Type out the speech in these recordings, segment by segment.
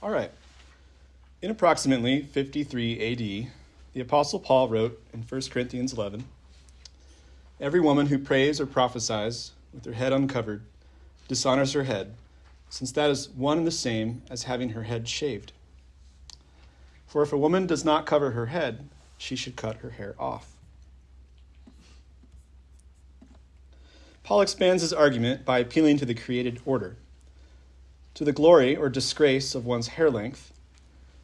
All right. In approximately 53 AD, the Apostle Paul wrote in 1 Corinthians 11 Every woman who prays or prophesies with her head uncovered dishonors her head, since that is one and the same as having her head shaved. For if a woman does not cover her head, she should cut her hair off. Paul expands his argument by appealing to the created order, to the glory or disgrace of one's hair length,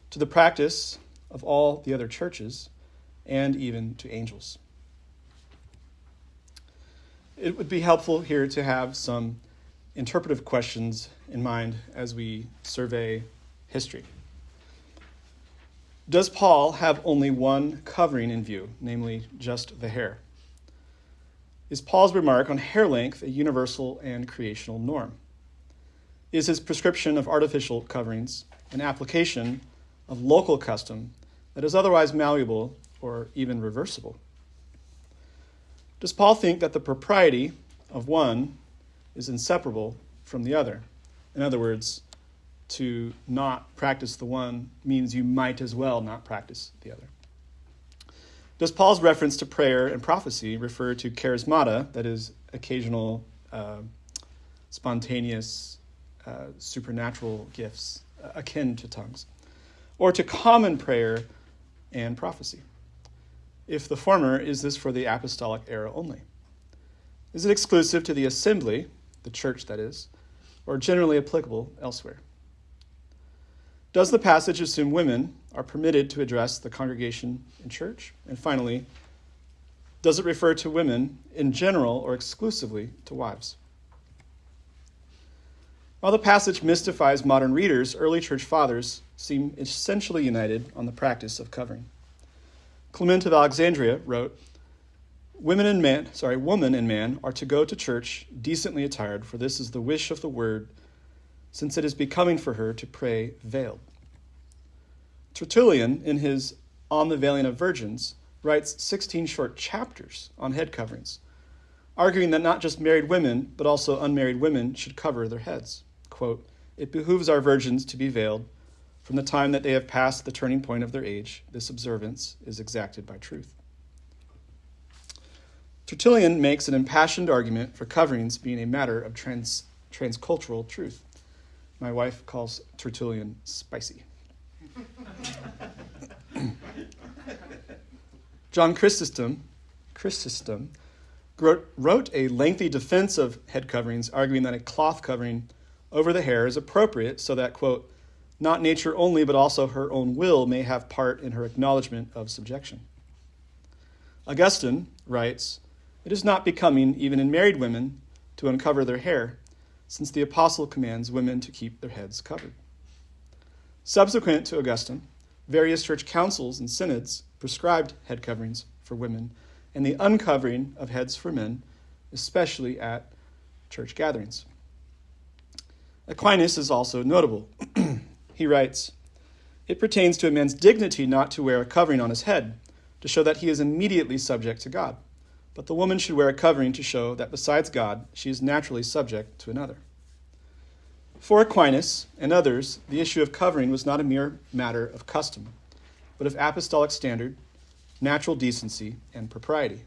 to the practice of all the other churches, and even to angels. It would be helpful here to have some interpretive questions in mind as we survey history. Does Paul have only one covering in view, namely just the hair? Is Paul's remark on hair length a universal and creational norm? Is his prescription of artificial coverings an application of local custom that is otherwise malleable or even reversible? Does Paul think that the propriety of one is inseparable from the other? In other words, to not practice the one means you might as well not practice the other. Does Paul's reference to prayer and prophecy refer to charismata, that is, occasional, uh, spontaneous, uh, supernatural gifts uh, akin to tongues, or to common prayer and prophecy? If the former, is this for the apostolic era only? Is it exclusive to the assembly, the church that is, or generally applicable elsewhere? Does the passage assume women are permitted to address the congregation in church? And finally, does it refer to women in general or exclusively to wives? While the passage mystifies modern readers, early church fathers seem essentially united on the practice of covering. Clement of Alexandria wrote, Women and man, sorry, woman and man are to go to church decently attired, for this is the wish of the word since it is becoming for her to pray veiled. Tertullian, in his On the Veiling of Virgins, writes 16 short chapters on head coverings, arguing that not just married women, but also unmarried women should cover their heads. Quote, it behooves our virgins to be veiled. From the time that they have passed the turning point of their age, this observance is exacted by truth. Tertullian makes an impassioned argument for coverings being a matter of trans, transcultural truth. My wife calls Tertullian spicy. John Chrysostom, Chrysostom wrote a lengthy defense of head coverings, arguing that a cloth covering over the hair is appropriate so that, quote, not nature only, but also her own will may have part in her acknowledgement of subjection. Augustine writes, It is not becoming, even in married women, to uncover their hair, since the apostle commands women to keep their heads covered. Subsequent to Augustine, various church councils and synods prescribed head coverings for women and the uncovering of heads for men, especially at church gatherings. Aquinas is also notable. he writes, It pertains to a man's dignity not to wear a covering on his head, to show that he is immediately subject to God. But the woman should wear a covering to show that besides God, she is naturally subject to another. For Aquinas and others, the issue of covering was not a mere matter of custom, but of apostolic standard, natural decency, and propriety.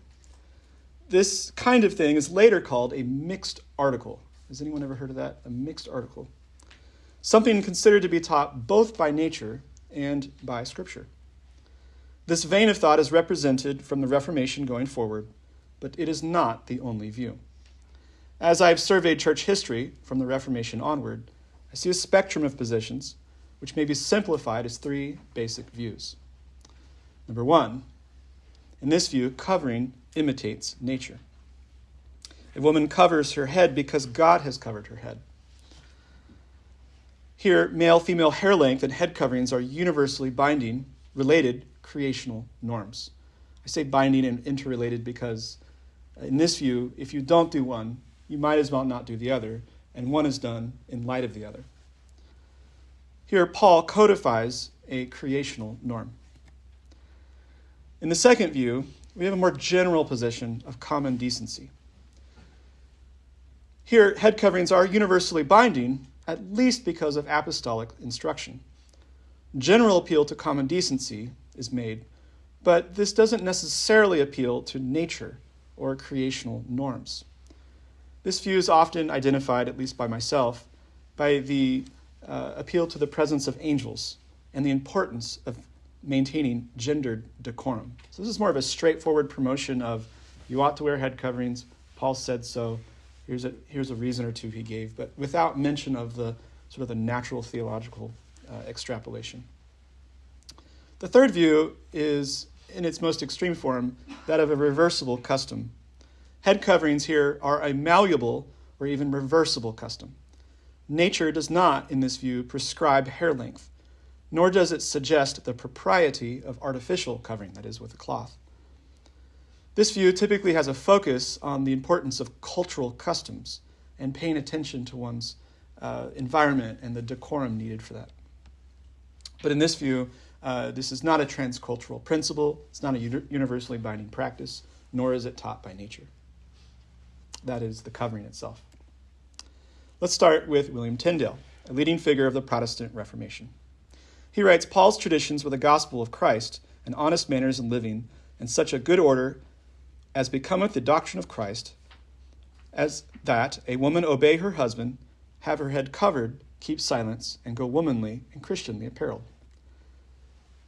This kind of thing is later called a mixed article. Has anyone ever heard of that? A mixed article. Something considered to be taught both by nature and by Scripture. This vein of thought is represented from the Reformation going forward but it is not the only view. As I've surveyed church history from the Reformation onward, I see a spectrum of positions which may be simplified as three basic views. Number one, in this view, covering imitates nature. A woman covers her head because God has covered her head. Here, male female hair length and head coverings are universally binding, related creational norms. I say binding and interrelated because uh, in this view, if you don't do one, you might as well not do the other, and one is done in light of the other. Here, Paul codifies a creational norm. In the second view, we have a more general position of common decency. Here, head coverings are universally binding, at least because of apostolic instruction. General appeal to common decency is made, but this doesn't necessarily appeal to nature or creational norms. This view is often identified, at least by myself, by the uh, appeal to the presence of angels and the importance of maintaining gendered decorum. So, this is more of a straightforward promotion of you ought to wear head coverings. Paul said so. Here's a, here's a reason or two he gave, but without mention of the sort of the natural theological uh, extrapolation. The third view is, in its most extreme form, that of a reversible custom. Head coverings here are a malleable or even reversible custom. Nature does not, in this view, prescribe hair length, nor does it suggest the propriety of artificial covering, that is, with a cloth. This view typically has a focus on the importance of cultural customs and paying attention to one's uh, environment and the decorum needed for that. But in this view, uh, this is not a transcultural principle, it's not a universally binding practice, nor is it taught by nature. That is the covering itself. Let's start with William Tyndale, a leading figure of the Protestant Reformation. He writes Paul's traditions were the gospel of Christ, and honest manners in living, and such a good order as becometh the doctrine of Christ, as that a woman obey her husband, have her head covered, keep silence, and go womanly and Christianly apparelled.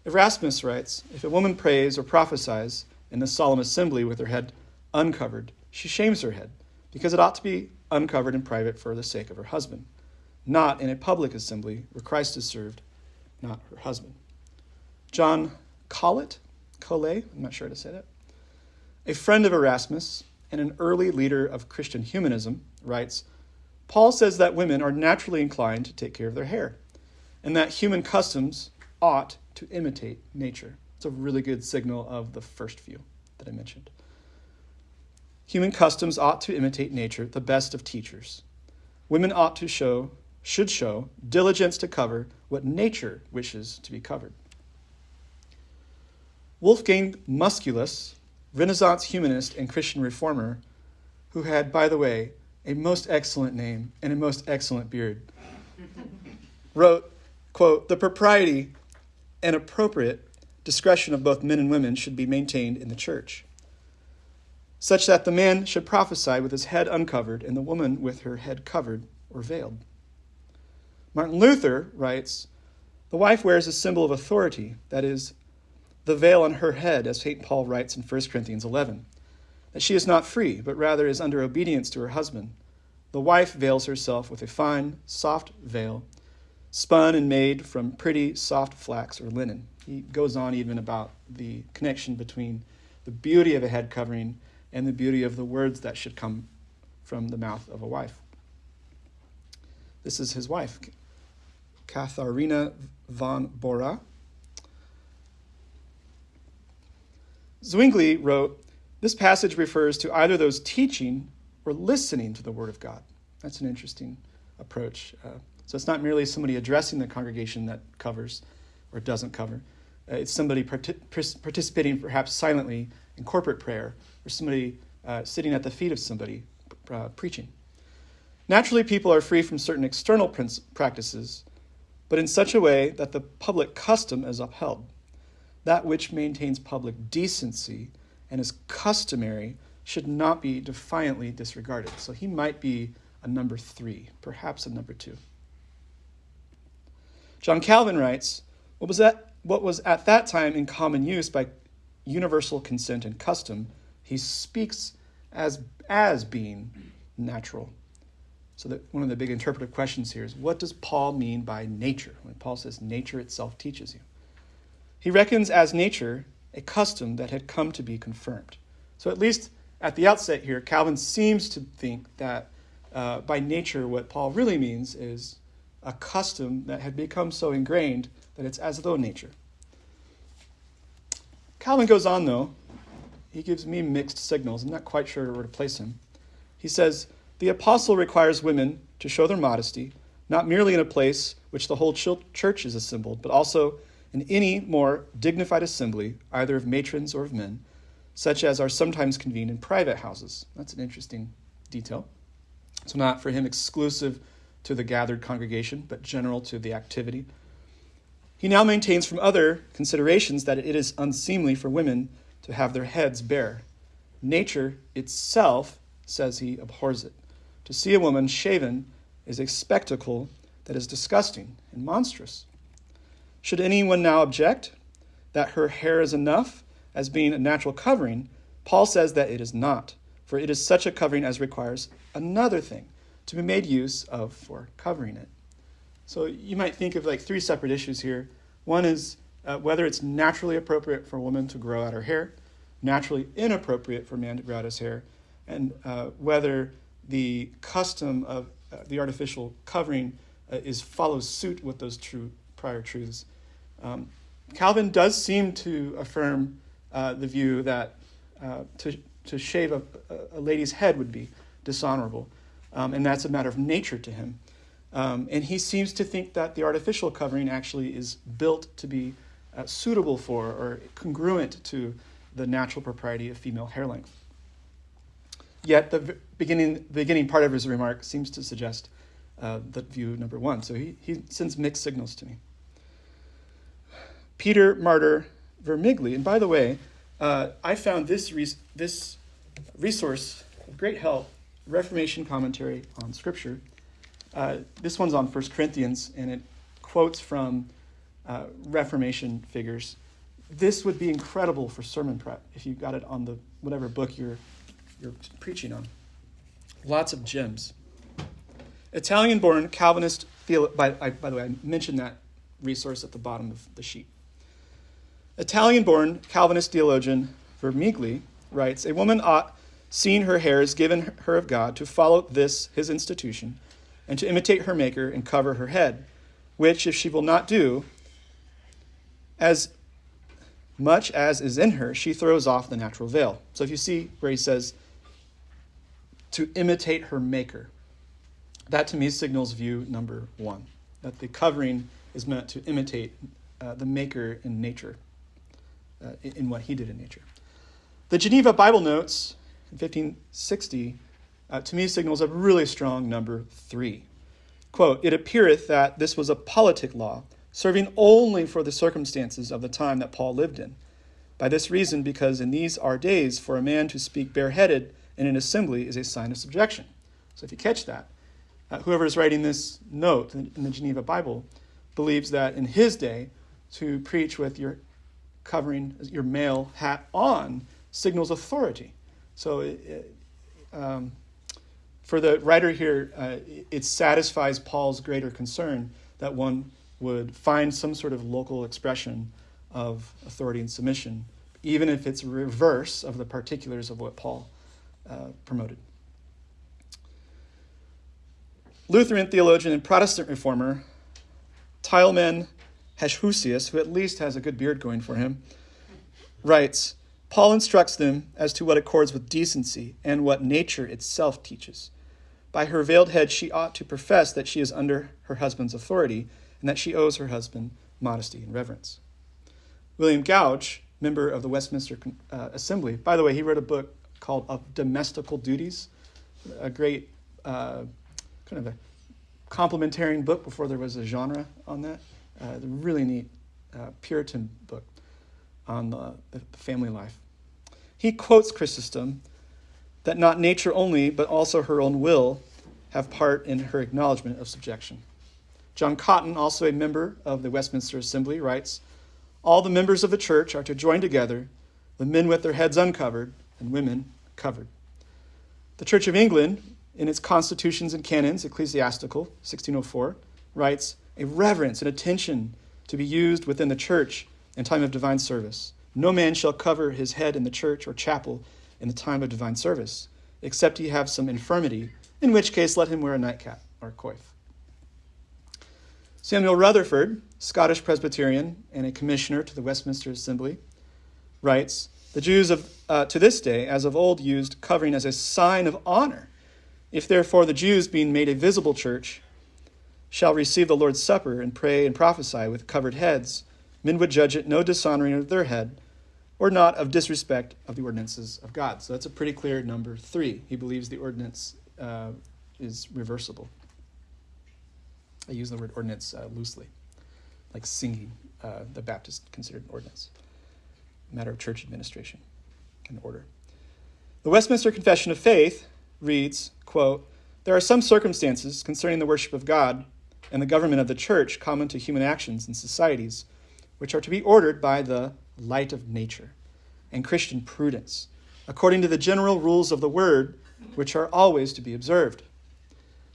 Erasmus writes If a woman prays or prophesies in the solemn assembly with her head uncovered, she shames her head, because it ought to be uncovered in private for the sake of her husband, not in a public assembly where Christ is served, not her husband. John Colet, Colet, I'm not sure how to say that, a friend of Erasmus and an early leader of Christian humanism, writes Paul says that women are naturally inclined to take care of their hair, and that human customs ought to imitate nature. It's a really good signal of the first view that I mentioned. Human customs ought to imitate nature, the best of teachers. Women ought to show, should show, diligence to cover what nature wishes to be covered. Wolfgang Musculus, Renaissance humanist and Christian reformer, who had, by the way, a most excellent name and a most excellent beard, wrote, quote, the propriety and appropriate discretion of both men and women should be maintained in the church, such that the man should prophesy with his head uncovered and the woman with her head covered or veiled. Martin Luther writes, the wife wears a symbol of authority, that is, the veil on her head, as St. Paul writes in 1 Corinthians 11 that she is not free, but rather is under obedience to her husband. The wife veils herself with a fine, soft veil, spun and made from pretty, soft flax or linen. He goes on even about the connection between the beauty of a head covering and the beauty of the words that should come from the mouth of a wife. This is his wife, Katharina von Bora. Zwingli wrote, this passage refers to either those teaching or listening to the Word of God. That's an interesting approach. Uh, so it's not merely somebody addressing the congregation that covers or doesn't cover. Uh, it's somebody partic- participating perhaps silently in corporate prayer or somebody uh, sitting at the feet of somebody uh, preaching. Naturally, people are free from certain external practices, but in such a way that the public custom is upheld. That which maintains public decency and is customary should not be defiantly disregarded. So he might be a number three, perhaps a number two. John Calvin writes, what was, that, what was at that time in common use by universal consent and custom, he speaks as, as being natural. So that one of the big interpretive questions here is what does Paul mean by nature? When Paul says nature itself teaches you. He reckons as nature a custom that had come to be confirmed. So, at least at the outset here, Calvin seems to think that uh, by nature, what Paul really means is a custom that had become so ingrained that it's as though nature. Calvin goes on, though. He gives me mixed signals. I'm not quite sure where to place him. He says, The apostle requires women to show their modesty, not merely in a place which the whole church is assembled, but also in any more dignified assembly, either of matrons or of men, such as are sometimes convened in private houses. That's an interesting detail. So, not for him exclusive to the gathered congregation, but general to the activity. He now maintains from other considerations that it is unseemly for women to have their heads bare. Nature itself, says he, abhors it. To see a woman shaven is a spectacle that is disgusting and monstrous. Should anyone now object that her hair is enough as being a natural covering, Paul says that it is not, for it is such a covering as requires another thing to be made use of for covering it. So you might think of like three separate issues here. One is uh, whether it's naturally appropriate for a woman to grow out her hair, naturally inappropriate for a man to grow out his hair, and uh, whether the custom of uh, the artificial covering uh, is follows suit with those true prior truths. Um, Calvin does seem to affirm uh, the view that uh, to, to shave a, a, lady's head would be dishonorable, um, and that's a matter of nature to him. Um, and he seems to think that the artificial covering actually is built to be uh, suitable for or congruent to the natural propriety of female hair length. Yet the beginning, beginning part of his remark seems to suggest uh, that view number one. So he, he sends mixed signals to me. Peter Martyr Vermigli, and by the way, uh, I found this, res- this resource of great help, Reformation commentary on Scripture. Uh, this one's on 1 Corinthians, and it quotes from uh, Reformation figures. This would be incredible for sermon prep if you got it on the whatever book you're, you're preaching on. Lots of gems. Italian born Calvinist, by, by the way, I mentioned that resource at the bottom of the sheet. Italian born Calvinist theologian Vermigli writes A woman ought, seeing her hairs given her of God, to follow this, his institution, and to imitate her Maker and cover her head, which, if she will not do, as much as is in her, she throws off the natural veil. So if you see where he says, to imitate her Maker, that to me signals view number one, that the covering is meant to imitate uh, the Maker in nature uh, in what he did in nature. The Geneva Bible Notes in 1560 uh, to me signals a really strong number three. Quote, It appeareth that this was a politic law, serving only for the circumstances of the time that Paul lived in. By this reason, because in these our days, for a man to speak bareheaded in an assembly is a sign of subjection. So if you catch that, uh, whoever is writing this note in, in the Geneva Bible believes that in his day, to preach with your covering your male hat on signals authority. So, it, um, for the writer here, uh, it satisfies Paul's greater concern that one would find some sort of local expression of authority and submission, even if it's reverse of the particulars of what Paul uh, promoted. Lutheran theologian and Protestant reformer Tilman Heshusius, who at least has a good beard going for him, writes Paul instructs them as to what accords with decency and what nature itself teaches. By her veiled head, she ought to profess that she is under her husband's authority and that she owes her husband modesty and reverence. William Gouge, member of the Westminster uh, Assembly, by the way, he wrote a book called Of Domestical Duties, a great uh, kind of a complementarian book before there was a genre on that. Uh, a really neat uh, Puritan book on the, the family life. He quotes Chrysostom that not nature only, but also her own will have part in her acknowledgement of subjection. John Cotton, also a member of the Westminster Assembly, writes All the members of the church are to join together, the men with their heads uncovered and women covered. The Church of England, in its constitutions and canons, ecclesiastical, 1604, writes a reverence and attention to be used within the church in time of divine service. No man shall cover his head in the church or chapel in the time of divine service, except he have some infirmity, in which case let him wear a nightcap or coif. Samuel Rutherford, Scottish Presbyterian and a commissioner to the Westminster Assembly, writes The Jews of, uh, to this day, as of old, used covering as a sign of honor. If therefore the Jews, being made a visible church, shall receive the Lord's Supper and pray and prophesy with covered heads, men would judge it no dishonoring of their head, or not of disrespect of the ordinances of God. So that's a pretty clear number three. He believes the ordinance uh, is reversible. I use the word ordinance uh, loosely. like singing, uh, the Baptist considered an ordinance, matter of church administration and order. The Westminster Confession of Faith reads, quote, There are some circumstances concerning the worship of God and the government of the church common to human actions and societies, which are to be ordered by the light of nature and Christian prudence, according to the general rules of the word, which are always to be observed.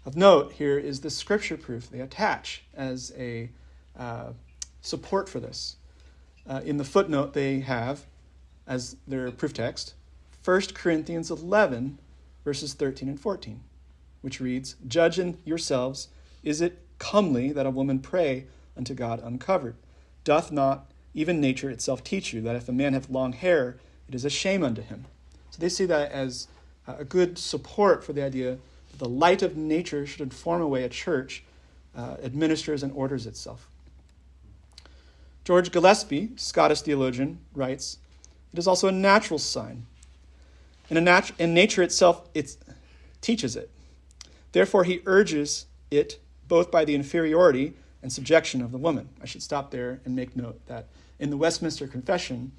Of note here is the scripture proof they attach as a uh, support for this. Uh, in the footnote, they have as their proof text 1 Corinthians 11, verses 13 and 14, which reads Judge in yourselves, is it comely that a woman pray unto God uncovered? Doth not even nature itself teach you that if a man have long hair, it is a shame unto him? So they see that as a good support for the idea that the light of nature should inform a way a church uh, administers and orders itself. George Gillespie, Scottish theologian, writes It is also a natural sign. In, a nat- in nature itself, it teaches it. Therefore, he urges it both by the inferiority and subjection of the woman. I should stop there and make note that in the Westminster Confession,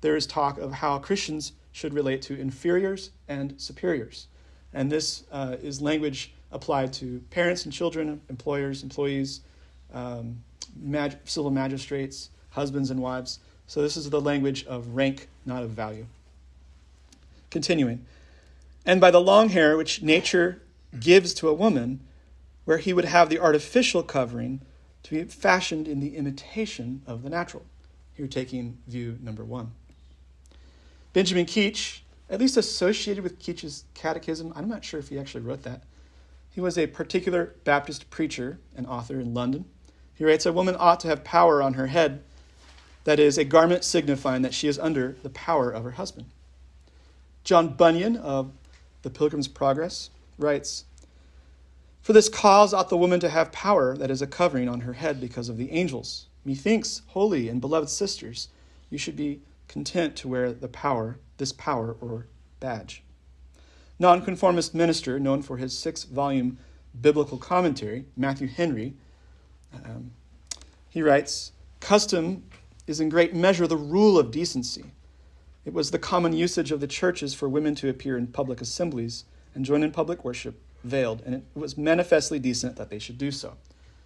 there is talk of how Christians should relate to inferiors and superiors. And this uh, is language applied to parents and children, employers, employees, um, mag- civil magistrates, husbands and wives. So this is the language of rank, not of value. Continuing. And by the long hair which nature gives to a woman, where he would have the artificial covering to be fashioned in the imitation of the natural. Here, taking view number one. Benjamin Keach, at least associated with Keach's catechism, I'm not sure if he actually wrote that. He was a particular Baptist preacher and author in London. He writes A woman ought to have power on her head, that is, a garment signifying that she is under the power of her husband. John Bunyan of The Pilgrim's Progress writes for this cause ought the woman to have power that is a covering on her head because of the angels. Methinks, holy and beloved sisters, you should be content to wear the power, this power or badge. Nonconformist minister, known for his six volume biblical commentary, Matthew Henry, um, he writes Custom is in great measure the rule of decency. It was the common usage of the churches for women to appear in public assemblies and join in public worship veiled, and it was manifestly decent that they should do so,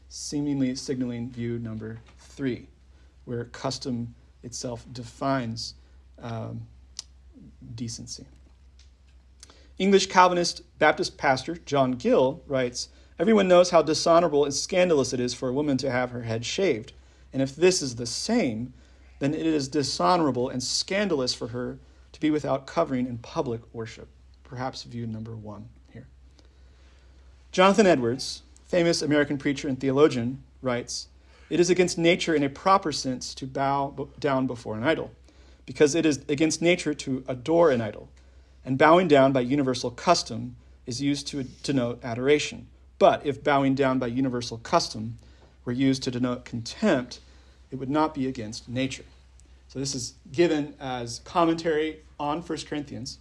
seemingly signaling view number three, where custom itself defines um, decency. English Calvinist Baptist pastor John Gill writes Everyone knows how dishonorable and scandalous it is for a woman to have her head shaved. And if this is the same, then it is dishonorable and scandalous for her to be without covering in public worship. Perhaps view number one. Jonathan Edwards, famous American preacher and theologian, writes It is against nature in a proper sense to bow down before an idol, because it is against nature to adore an idol, and bowing down by universal custom is used to denote adoration. But if bowing down by universal custom were used to denote contempt, it would not be against nature. So this is given as commentary on 1 Corinthians.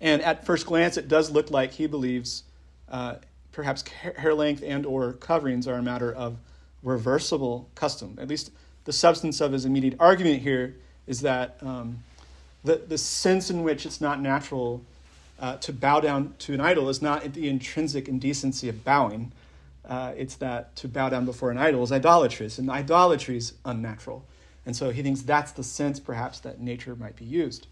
And at first glance, it does look like he believes uh, perhaps hair length and or coverings are a matter of reversible custom. At least the substance of his immediate argument here is that um, the, the sense in which it's not natural uh, to bow down to an idol is not the intrinsic indecency of bowing. Uh, it's that to bow down before an idol is idolatrous, and idolatry is unnatural. And so he thinks that's the sense, perhaps, that nature might be used.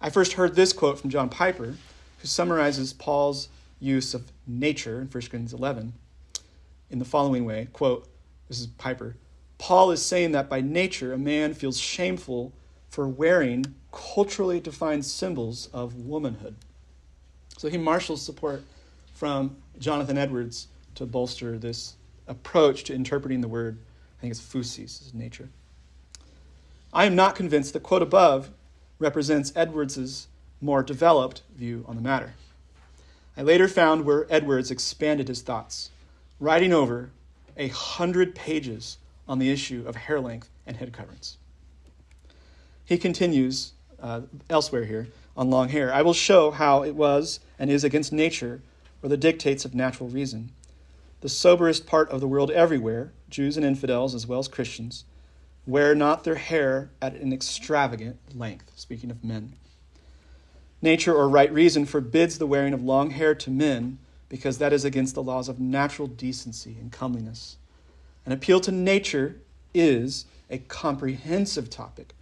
I first heard this quote from John Piper, who summarizes Paul's use of nature in 1 Corinthians 11 in the following way quote, this is Piper. Paul is saying that by nature, a man feels shameful for wearing culturally defined symbols of womanhood. So he marshals support from Jonathan Edwards to bolster this approach to interpreting the word, I think it's phusis, is nature. I am not convinced the quote above represents Edwards's more developed view on the matter. I later found where Edwards expanded his thoughts, writing over a hundred pages on the issue of hair length and head coverings. He continues uh, elsewhere here on long hair. I will show how it was and is against nature or the dictates of natural reason. The soberest part of the world everywhere, Jews and infidels, as well as Christians, wear not their hair at an extravagant length, speaking of men. Nature or right reason forbids the wearing of long hair to men because that is against the laws of natural decency and comeliness. An appeal to nature is a comprehensive topic,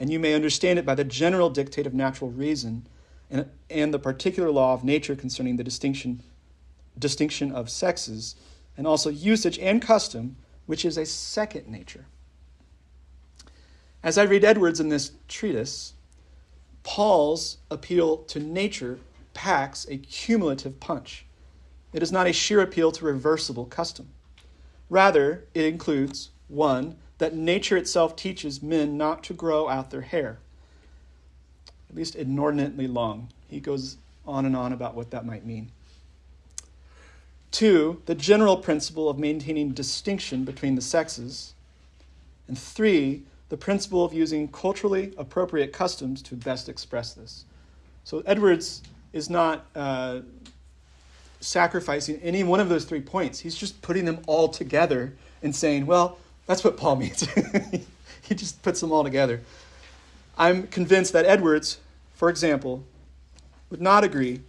and you may understand it by the general dictate of natural reason and, and the particular law of nature concerning the distinction, distinction of sexes, and also usage and custom, which is a second nature. As I read Edwards in this treatise, Paul's appeal to nature packs a cumulative punch. It is not a sheer appeal to reversible custom. Rather, it includes one, that nature itself teaches men not to grow out their hair, at least inordinately long. He goes on and on about what that might mean. Two, the general principle of maintaining distinction between the sexes. And three, the principle of using culturally appropriate customs to best express this. So Edwards is not uh, sacrificing any one of those three points. He's just putting them all together and saying, well, that's what Paul means. he just puts them all together. I'm convinced that Edwards, for example, would not agree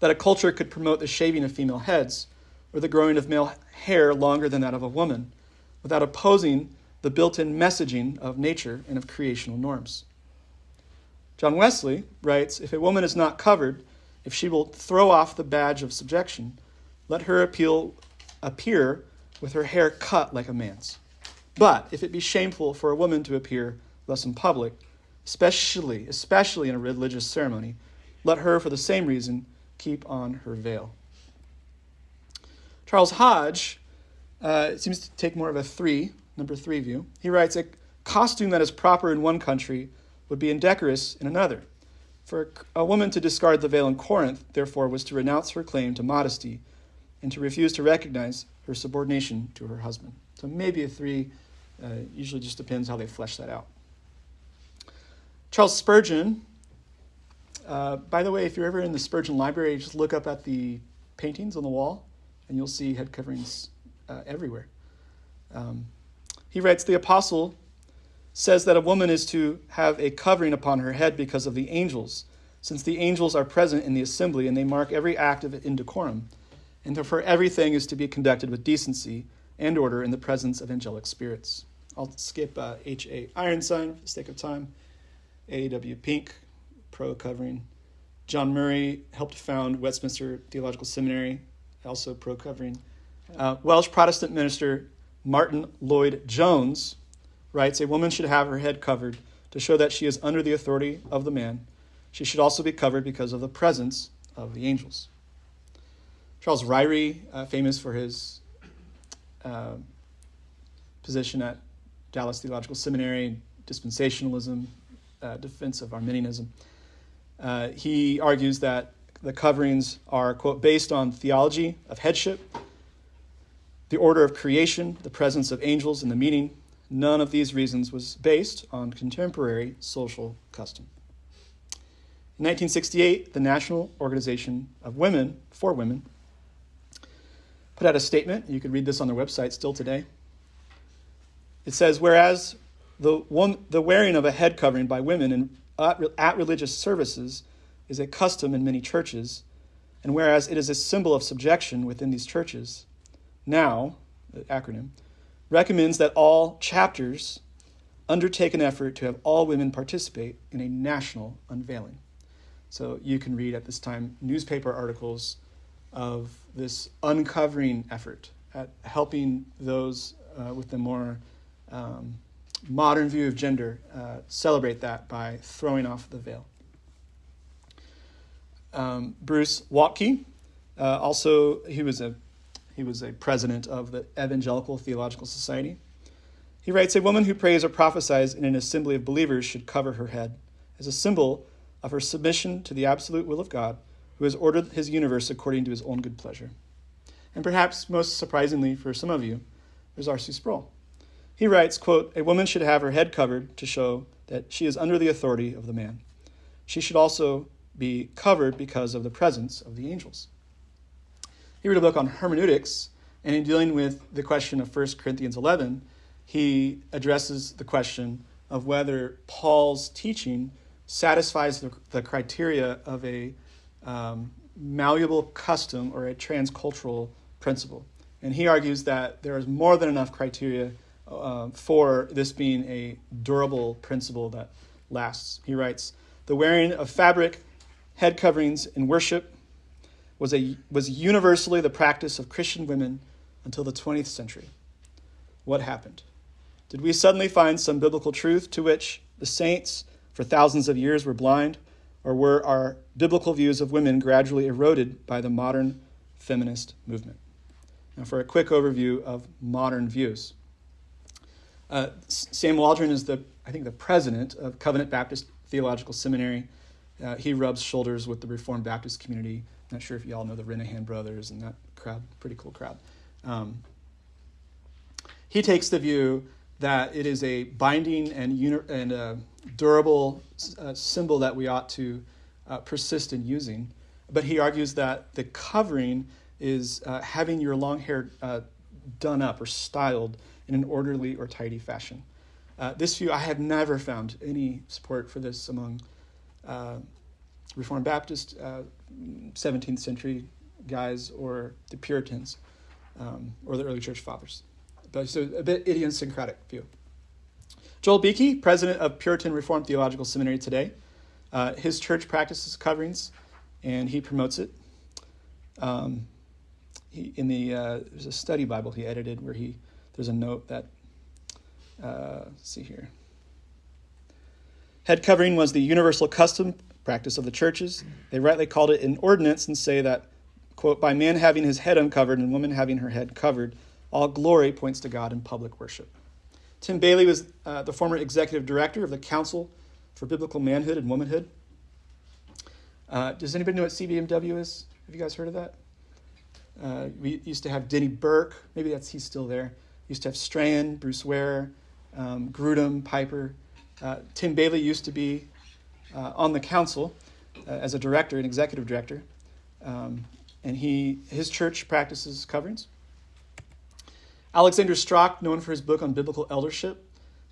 that a culture could promote the shaving of female heads or the growing of male hair longer than that of a woman without opposing the built in messaging of nature and of creational norms. John Wesley writes If a woman is not covered, if she will throw off the badge of subjection, let her appeal, appear with her hair cut like a man's. But if it be shameful for a woman to appear thus in public, especially, especially in a religious ceremony, let her, for the same reason, keep on her veil. Charles Hodge uh, seems to take more of a three number three view. He writes, A costume that is proper in one country would be indecorous in another. For a woman to discard the veil in Corinth, therefore, was to renounce her claim to modesty and to refuse to recognize her subordination to her husband. So maybe a three, uh, usually just depends how they flesh that out. Charles Spurgeon, uh, by the way, if you're ever in the Spurgeon Library, just look up at the paintings on the wall and you'll see head coverings uh, everywhere. Um, he writes The apostle says that a woman is to have a covering upon her head because of the angels, since the angels are present in the assembly and they mark every act of indecorum, and therefore everything is to be conducted with decency and order in the presence of angelic spirits. I'll skip uh, H.A. Ironside for the sake of time. A.W. Pink, pro covering. John Murray helped found Westminster Theological Seminary, also pro covering. Uh, Welsh Protestant minister Martyn Lloyd-Jones writes A woman should have her head covered to show that she is under the authority of the man. She should also be covered because of the presence of the angels. Charles Ryrie, uh, famous for his uh, position at Dallas Theological Seminary, dispensationalism, uh, defense of Arminianism, uh, he argues that the coverings are, quote, based on theology of headship the order of creation, the presence of angels, and the meaning. None of these reasons was based on contemporary social custom. In 1968, the National Organization of Women for Women put out a statement. You can read this on their website still today. It says, whereas the, one, the wearing of a head covering by women in, at, at religious services is a custom in many churches, and whereas it is a symbol of subjection within these churches, now, the acronym, recommends that all chapters undertake an effort to have all women participate in a national unveiling. So you can read at this time newspaper articles of this uncovering effort at helping those uh, with the more um, modern view of gender uh, celebrate that by throwing off the veil. Um, Bruce Waltke, uh, also, he was a he was a president of the Evangelical Theological Society. He writes A woman who prays or prophesies in an assembly of believers should cover her head as a symbol of her submission to the absolute will of God, who has ordered his universe according to his own good pleasure. And perhaps most surprisingly for some of you, there's R.C. Sproul. He writes, quote, A woman should have her head covered to show that she is under the authority of the man. She should also be covered because of the presence of the angels. He wrote a book on hermeneutics And in dealing with the question of 1 Corinthians 11, he addresses the question of whether Paul's teaching satisfies the, the criteria of a um, malleable custom or a transcultural principle. And he argues that there is more than enough criteria uh, for this being a durable principle that lasts. He writes The wearing of fabric head coverings in worship was, a, was universally the practice of Christian women until the 20th century. What happened? Did we suddenly find some biblical truth to which the saints for thousands of years were blind? Or were our biblical views of women gradually eroded by the modern feminist movement? Now, for a quick overview of modern views. Uh, Sam Waldron is the, I think, the president of Covenant Baptist Theological Seminary. Uh, he rubs shoulders with the Reformed Baptist community. Not sure if you all know the Renihan brothers and that crowd, pretty cool crowd. Um, he takes the view that it is a binding and, and a durable uh, symbol that we ought to uh, persist in using. But he argues that the covering is uh, having your long hair uh, done up or styled in an orderly or tidy fashion. Uh, this view, I have never found any support for this among uh, Reformed Baptist, 17th century guys, or the Puritans, um, or the early church fathers but so a bit idiosyncratic view. Joel Beeke, president of Puritan Reformed Theological Seminary today, uh, his church practices coverings, and he promotes it. Um, he, in the uh, there's a study Bible he edited where he there's a note that uh, see here. Head covering was the universal custom practice of the churches. They rightly called it an ordinance and say that, quote, by man having his head uncovered and woman having her head covered, all glory points to God in public worship. Tim Bayly was uh, the former executive director of the Council for Biblical Manhood and Womanhood. Uh, does anybody know what CBMW is? Have you guys heard of that? Uh, we used to have Denny Burk. Maybe that's he's still there. Used to have Strachan, Bruce Ware, um, Grudem, Piper. Uh, Tim Bayly used to be uh, on the council uh, as a director, an executive director, um, and he his church practices coverings. Alexander Strauch, known for his book on biblical eldership,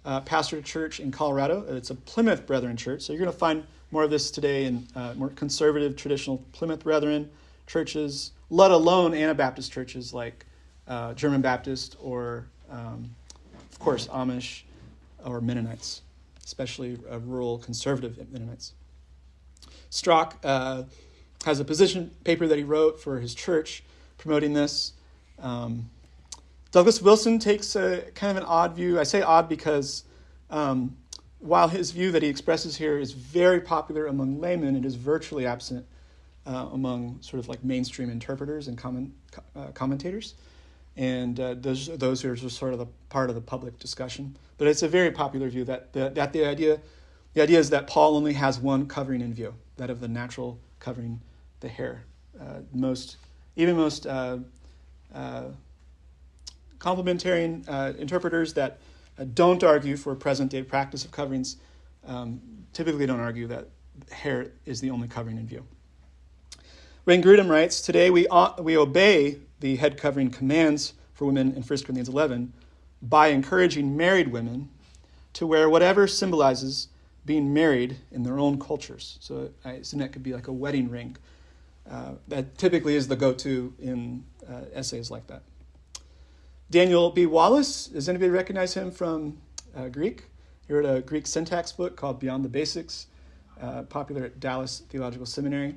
uh, pastored a church in Colorado. It's a Plymouth Brethren church. So you're going to find more of this today in uh, more conservative, traditional Plymouth Brethren churches, let alone Anabaptist churches like uh, German Baptist or, um, of course, Amish or Mennonites, especially uh, rural conservative Mennonites. Strauch uh, has a position paper that he wrote for his church promoting this. Um, Douglas Wilson takes a kind of an odd view. I say odd because um, while his view that he expresses here is very popular among laymen, it is virtually absent uh, among sort of like mainstream interpreters and comment, uh, commentators. And uh, those, those are just sort of the part of the public discussion. But it's a very popular view that the, that the idea the idea is that Paul only has one covering in view, that of the natural covering the hair. Uh, most, even most uh, uh, complementarian uh, interpreters that uh, don't argue for present day practice of coverings um, typically don't argue that hair is the only covering in view. Wayne Grudem writes Today we, we obey the head covering commands for women in 1 Corinthians 11 by encouraging married women to wear whatever symbolizes being married in their own cultures. So I assume that could be like a wedding ring. Uh, that typically is the go to in uh, essays like that. Daniel B. Wallace, does anybody recognize him from uh, Greek? He wrote a Greek syntax book called Beyond the Basics, uh, popular at Dallas Theological Seminary.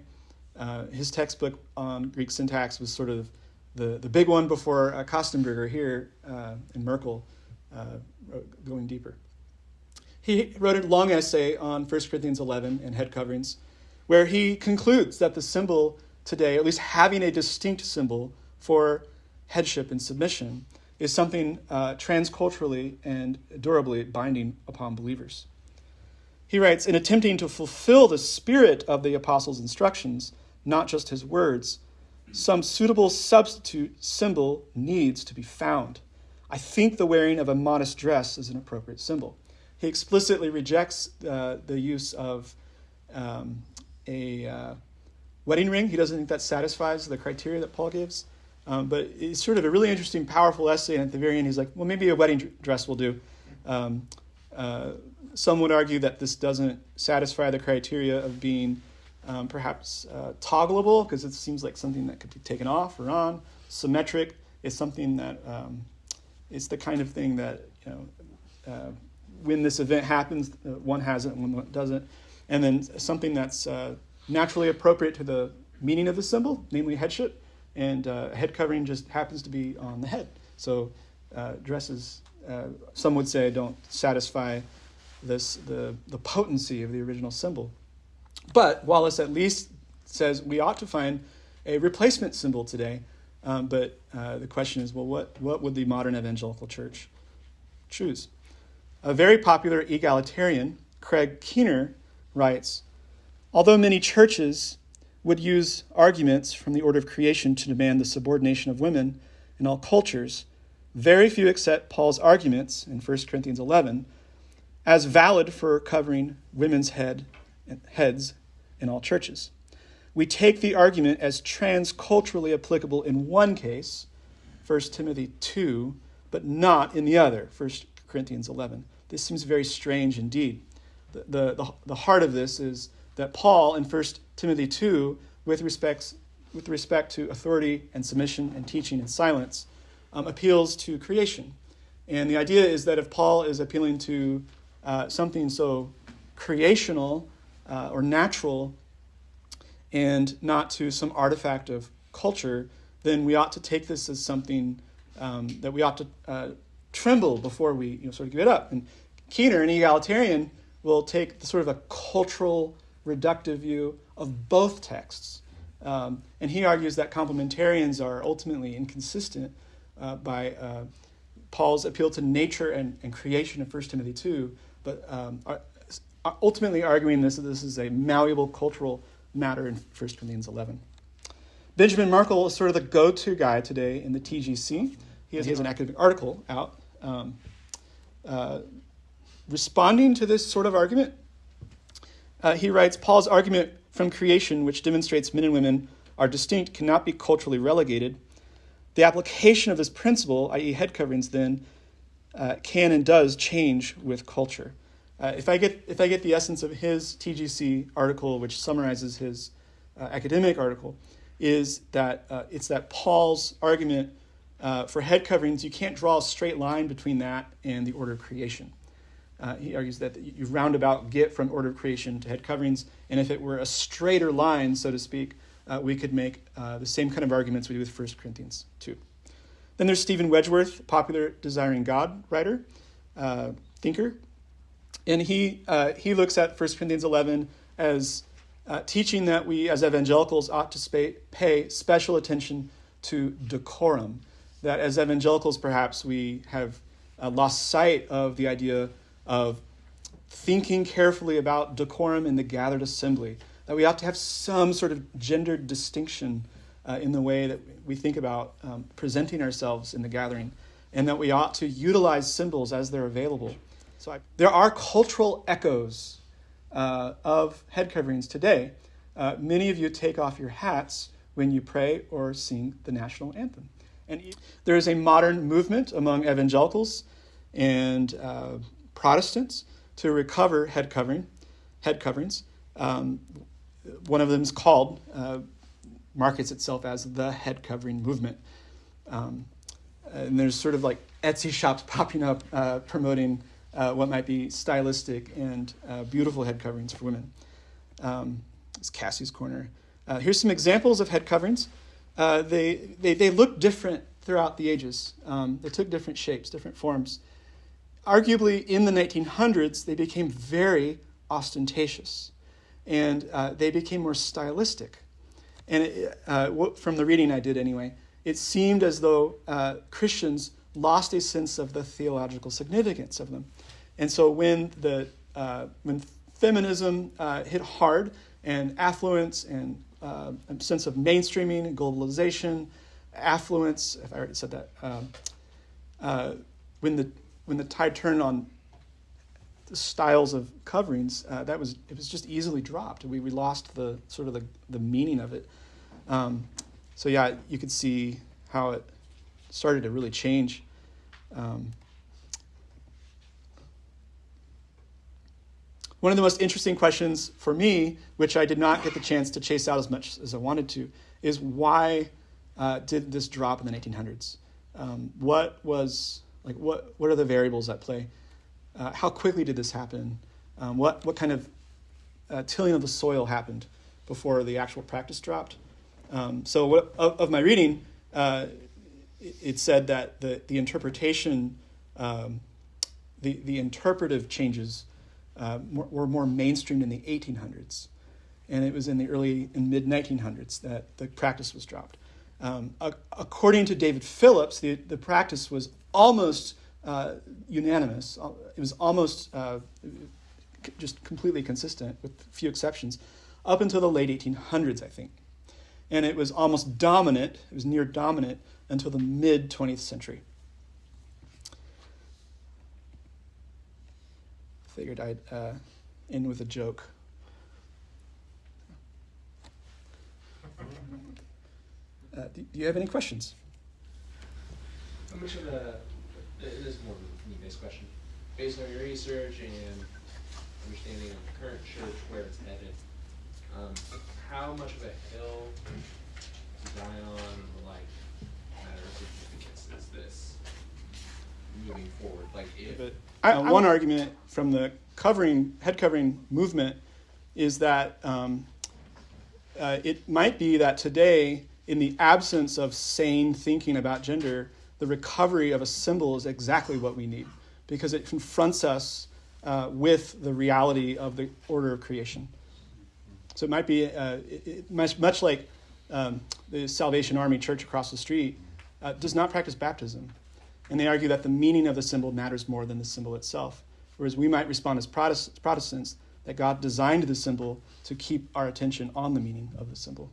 Uh, his textbook on Greek syntax was sort of the, the big one before uh, Kostenberger here uh, and Merkle uh, going deeper. He wrote a long essay on 1 Corinthians 11 and head coverings, where he concludes that the symbol today, at least having a distinct symbol for headship and submission, is something uh, transculturally and durably binding upon believers. He writes In attempting to fulfill the spirit of the apostles' instructions, not just his words, some suitable substitute symbol needs to be found. I think the wearing of a modest dress is an appropriate symbol. He explicitly rejects uh, the use of um, a uh, wedding ring. He doesn't think that satisfies the criteria that Paul gives. Um, but it's sort of a really interesting, powerful essay. And at the very end, he's like, well, maybe a wedding dress will do. Um, uh, some would argue that this doesn't satisfy the criteria of being um, perhaps uh, toggleable because it seems like something that could be taken off or on. Symmetric is something that um, it's the kind of thing that you know uh, when this event happens, uh, one has it and one doesn't. And then something that's uh, naturally appropriate to the meaning of the symbol, namely headship, and uh, head covering just happens to be on the head. So uh, dresses, some would say, don't satisfy this the, the potency of the original symbol. But Wallace at least says we ought to find a replacement symbol today. Um, but uh, the question is, well, what, what would the modern evangelical church choose? A very popular egalitarian, Craig Keener, writes Although many churches would use arguments from the order of creation to demand the subordination of women in all cultures, very few accept Paul's arguments in 1 Corinthians 11 as valid for covering women's head, heads in all churches. We take the argument as transculturally applicable in one case, 1 Timothy 2, but not in the other, 1 Corinthians 11. This seems very strange indeed. The, the, the, the heart of this is that Paul in 1 Timothy 2, with, respects, with respect to authority and submission and teaching and silence, um, appeals to creation. And the idea is that if Paul is appealing to uh, something so creational uh, or natural and not to some artifact of culture, then we ought to take this as something um, that we ought to uh, tremble before we you know, sort of give it up. And Keener, an egalitarian, will take the sort of a cultural reductive view of both texts. Um, and he argues that complementarians are ultimately inconsistent uh, by uh, Paul's appeal to nature and, and creation in 1 Timothy 2 but um, are, ultimately arguing this that this is a malleable cultural matter in 1 Corinthians 11. Benjamin Merkle is sort of the go to guy today in the TGC. He has, he has an academic article out um, uh, responding to this sort of argument. Uh, he writes Paul's argument from creation, which demonstrates men and women are distinct, cannot be culturally relegated. The application of this principle, i.e., head coverings, then, uh, can and does change with culture. Uh, if, I get, if I get the essence of his TGC article, which summarizes his uh, academic article, is that uh, it's that Paul's argument uh, for head coverings, you can't draw a straight line between that and the order of creation. Uh, he argues that you roundabout get from order of creation to head coverings, and if it were a straighter line, so to speak, we could make the same kind of arguments we do with 1 Corinthians 2. Then there's Steven Wedgeworth, popular Desiring God writer, uh, thinker. And he, uh, he looks at 1 Corinthians 11 as uh, teaching that we as evangelicals ought to pay, special attention to decorum. That as evangelicals, perhaps we have uh, lost sight of the idea of thinking carefully about decorum in the gathered assembly. That we ought to have some sort of gendered distinction uh, in the way that we think about um, presenting ourselves in the gathering, and that we ought to utilize symbols as they're available. So I, there are cultural echoes uh, of head coverings today. Uh, many of you take off your hats when you pray or sing the national anthem. And there is a modern movement among evangelicals and uh, Protestants to recover head covering, head coverings. Um, one of them is called uh, markets itself as the head covering movement. Um, and there's sort of like Etsy shops popping up uh, promoting uh, what might be stylistic and uh, beautiful head coverings for women. Um, it's Cassie's Corner. Uh, here's some examples of head coverings. Uh, they, they, they look different throughout the ages. Um, they took different shapes, different forms. Arguably, in the 1900s, they became very ostentatious and uh, they became more stylistic. And it, uh, from the reading I did anyway, it seemed as though Christians lost a sense of the theological significance of them. And so when, the, uh, when feminism uh, hit hard and affluence and uh, a sense of mainstreaming and globalization, affluence, if I already said that, um, uh, when, the, when the tide turned on the styles of coverings, uh, that was it was just easily dropped. We, we lost the sort of the, the meaning of it. Um, so yeah, you could see how it started to really change. Um, one of the most interesting questions for me, which I did not get the chance to chase out as much as I wanted to, is why uh, did this drop in the 1900s? Um, what was like what what are the variables at play? Uh, how quickly did this happen? Um, what what kind of uh, tilling of the soil happened before the actual practice dropped? Um, so what, of, of, my reading, uh, it, it, said that the the interpretation, um, the the interpretive changes uh, were more mainstreamed in the 1800s, and it was in the early and mid 1900s that the practice was dropped. Um, according to David Phillips, the, the practice was almost uh, unanimous. It was almost uh, just completely consistent, with a few exceptions, up until the late 1800s, I think. And it was almost dominant, it was near dominant until the mid 20th century. Figured I'd uh, end with a joke. Uh, do, do, you have any questions? How much of a, it is more of a me-based question, based on your research and understanding of the current church, where it's headed, um, how much of a hill to die on, like, matter of significance is this moving forward? Like, if... But, uh, one argument from the covering, head covering movement is that um, uh, it might be that today in the absence of sane thinking about gender, the recovery of a symbol is exactly what we need because it confronts us uh, with the reality of the order of creation. So it might be uh, it, it, much, much like um, the Salvation Army Church across the street uh, does not practice baptism. And they argue that the meaning of the symbol matters more than the symbol itself. Whereas we might respond as Protestants that God designed the symbol to keep our attention on the meaning of the symbol.